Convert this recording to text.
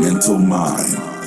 mental mind.